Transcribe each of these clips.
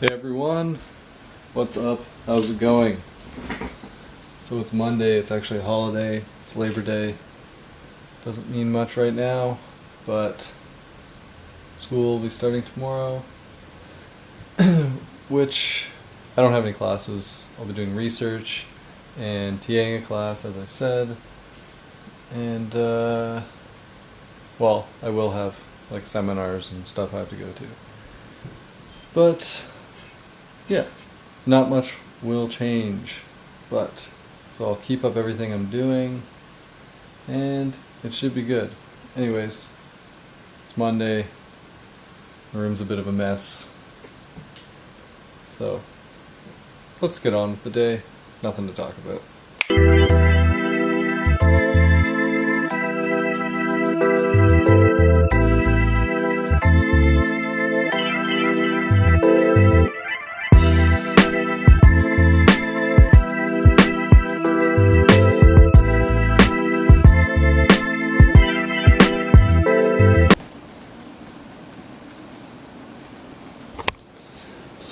Hey everyone, what's up? How's it going? So it's Monday, it's actually a holiday, it's Labor Day. Doesn't mean much right now, but school will be starting tomorrow. Which I don't have any classes. I'll be doing research and TAing a class, as I said. And, uh, well, I will have like seminars and stuff I have to go to. But yeah, not much will change, but so I'll keep up everything I'm doing and it should be good. Anyways, it's Monday, the room's a bit of a mess, so let's get on with the day, nothing to talk about.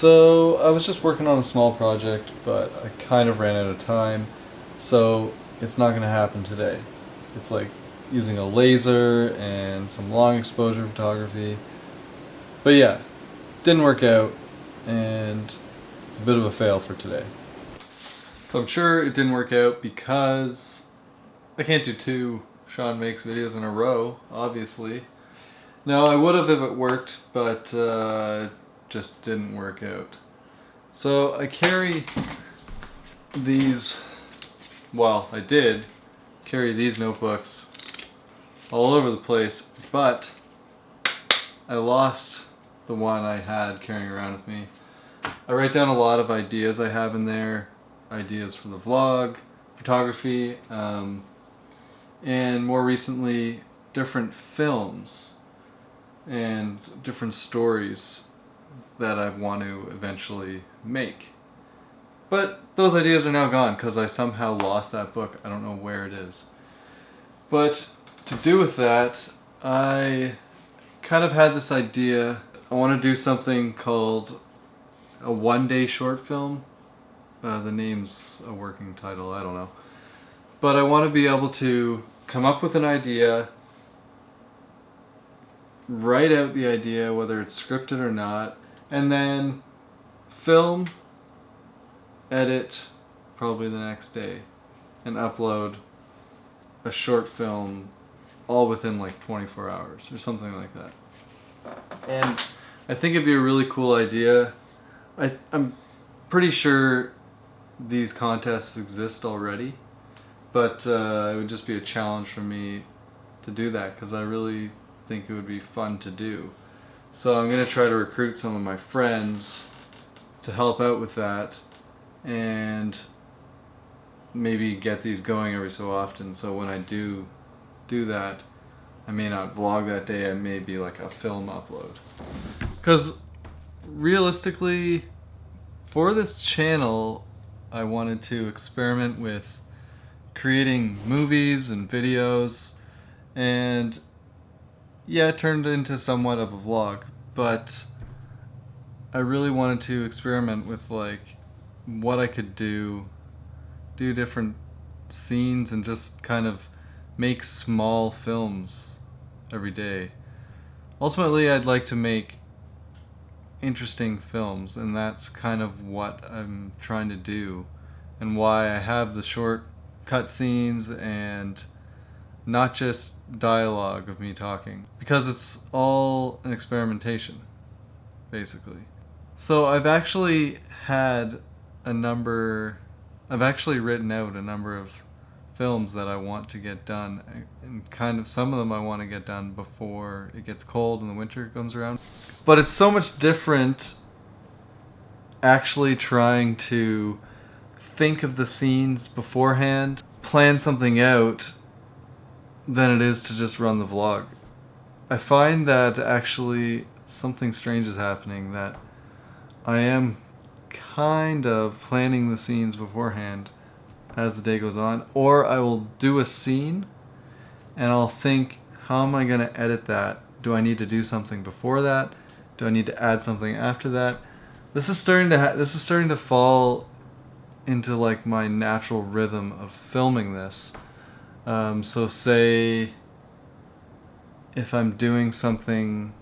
So I was just working on a small project, but I kind of ran out of time, so it's not going to happen today. It's like using a laser and some long exposure photography. But yeah, didn't work out, and it's a bit of a fail for today. So I'm sure it didn't work out because I can't do two Sean Makes videos in a row, obviously. No, I would have if it worked, but uh, just didn't work out. So I carry these, well I did carry these notebooks all over the place, but I lost the one I had carrying around with me. I write down a lot of ideas I have in there, ideas for the vlog, photography, um, and more recently different films and different stories that I want to eventually make. But those ideas are now gone because I somehow lost that book. I don't know where it is. But to do with that, I kind of had this idea. I want to do something called a one-day short film. Uh, the name's a working title, I don't know. But I want to be able to come up with an idea, write out the idea, whether it's scripted or not, and then film, edit probably the next day, and upload a short film all within like 24 hours or something like that. And I think it'd be a really cool idea. I, I'm pretty sure these contests exist already, but uh, it would just be a challenge for me to do that because I really think it would be fun to do. So I'm going to try to recruit some of my friends to help out with that and maybe get these going every so often so when I do do that I may not vlog that day, I may be like a film upload. Because realistically, for this channel, I wanted to experiment with creating movies and videos and yeah, it turned into somewhat of a vlog, but I really wanted to experiment with like what I could do, do different scenes and just kind of make small films every day. Ultimately, I'd like to make interesting films, and that's kind of what I'm trying to do, and why I have the short cut scenes and not just dialogue of me talking because it's all an experimentation basically. So I've actually had a number I've actually written out a number of films that I want to get done and kind of some of them I want to get done before it gets cold and the winter comes around. But it's so much different actually trying to think of the scenes beforehand plan something out than it is to just run the vlog. I find that actually something strange is happening that I am kind of planning the scenes beforehand as the day goes on or I will do a scene and I'll think how am I going to edit that? Do I need to do something before that? Do I need to add something after that? this is starting to this is starting to fall into like my natural rhythm of filming this. Um, so say if I'm doing something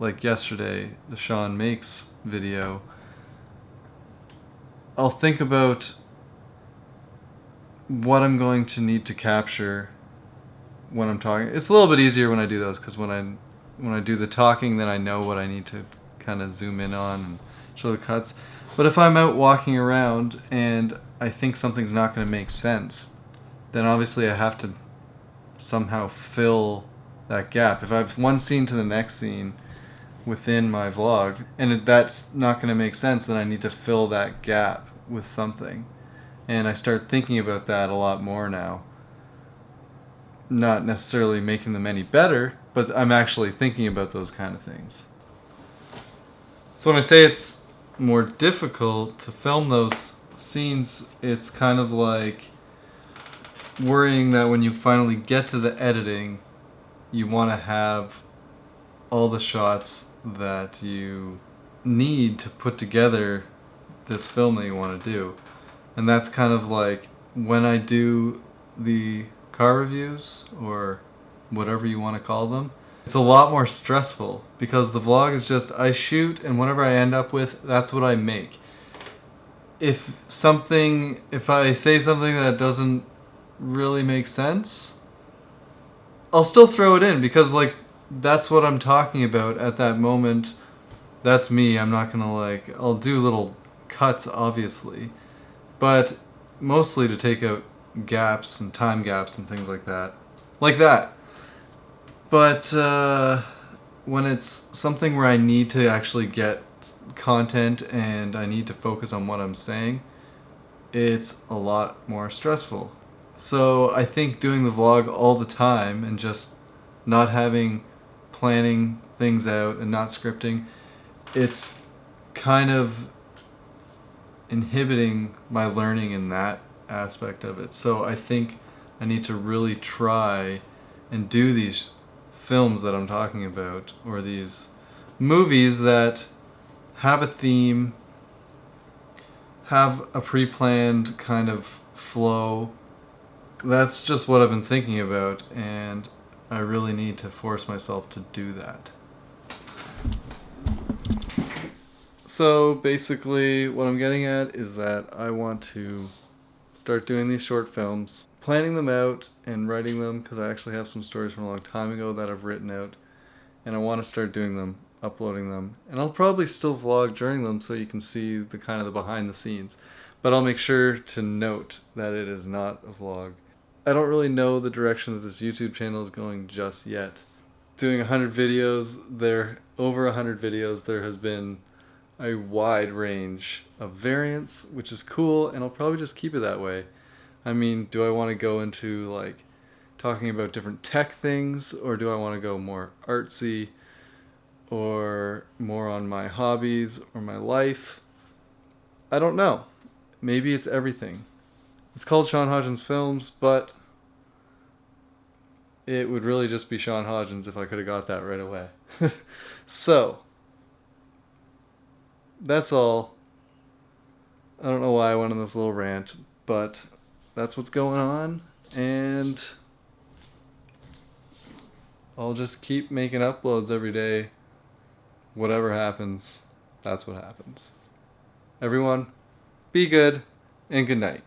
like yesterday, the Sean Makes video, I'll think about what I'm going to need to capture when I'm talking. It's a little bit easier when I do those because when I when I do the talking, then I know what I need to kind of zoom in on and show the cuts. But if I'm out walking around and I think something's not going to make sense, then obviously I have to somehow fill that gap. If I have one scene to the next scene within my vlog and that's not going to make sense, then I need to fill that gap with something. And I start thinking about that a lot more now. Not necessarily making them any better, but I'm actually thinking about those kind of things. So when I say it's more difficult to film those scenes, it's kind of like worrying that when you finally get to the editing, you want to have all the shots that you need to put together this film that you want to do. And that's kind of like when I do the car reviews or whatever you want to call them, it's a lot more stressful because the vlog is just I shoot and whatever I end up with, that's what I make. If something, if I say something that doesn't really make sense, I'll still throw it in because like that's what I'm talking about at that moment. That's me. I'm not gonna like, I'll do little cuts obviously, but mostly to take out gaps and time gaps and things like that. Like that. But uh, when it's something where I need to actually get content and I need to focus on what I'm saying, it's a lot more stressful. So I think doing the vlog all the time and just not having planning things out and not scripting, it's kind of inhibiting my learning in that aspect of it. So I think I need to really try and do these films that I'm talking about, or these movies that have a theme, have a pre-planned kind of flow. That's just what I've been thinking about, and I really need to force myself to do that. So basically what I'm getting at is that I want to start doing these short films planning them out and writing them because I actually have some stories from a long time ago that I've written out and I want to start doing them, uploading them. And I'll probably still vlog during them so you can see the kind of the behind the scenes. But I'll make sure to note that it is not a vlog. I don't really know the direction that this YouTube channel is going just yet. Doing 100 videos, there over 100 videos, there has been a wide range of variants, which is cool, and I'll probably just keep it that way. I mean, do I want to go into like talking about different tech things or do I want to go more artsy or more on my hobbies or my life? I don't know. Maybe it's everything. It's called Sean Hodgins Films, but it would really just be Sean Hodgins if I could have got that right away. so, that's all. I don't know why I went on this little rant, but that's what's going on and I'll just keep making uploads every day. Whatever happens, that's what happens. Everyone, be good and good night.